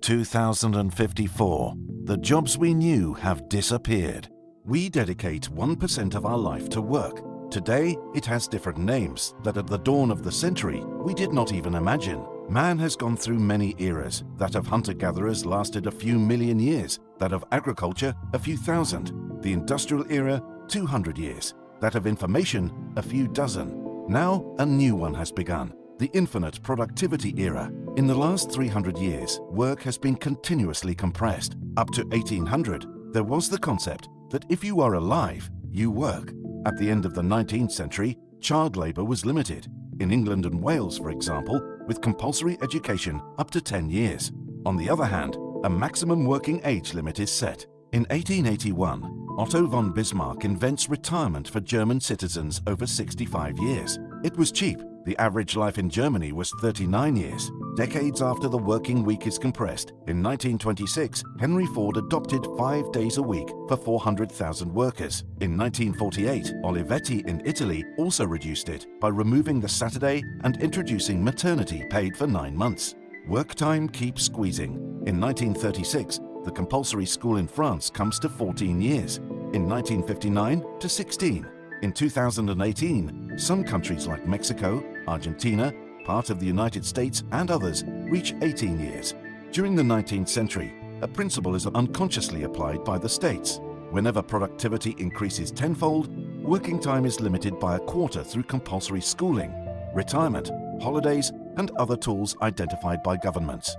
2054. The jobs we knew have disappeared. We dedicate 1% of our life to work. Today, it has different names that at the dawn of the century we did not even imagine. Man has gone through many eras. That of hunter-gatherers lasted a few million years, that of agriculture a few thousand, the industrial era 200 years, that of information a few dozen. Now a new one has begun, the infinite productivity era. In the last 300 years, work has been continuously compressed. Up to 1800, there was the concept that if you are alive, you work. At the end of the 19th century, child labour was limited. In England and Wales, for example, with compulsory education up to 10 years. On the other hand, a maximum working age limit is set. In 1881, Otto von Bismarck invents retirement for German citizens over 65 years. It was cheap the average life in Germany was 39 years, decades after the working week is compressed. In 1926, Henry Ford adopted five days a week for 400,000 workers. In 1948, Olivetti in Italy also reduced it by removing the Saturday and introducing maternity paid for nine months. Work time keeps squeezing. In 1936, the compulsory school in France comes to 14 years. In 1959, to 16. In 2018, some countries like Mexico, Argentina, part of the United States and others reach 18 years. During the 19th century, a principle is unconsciously applied by the states. Whenever productivity increases tenfold, working time is limited by a quarter through compulsory schooling, retirement, holidays and other tools identified by governments.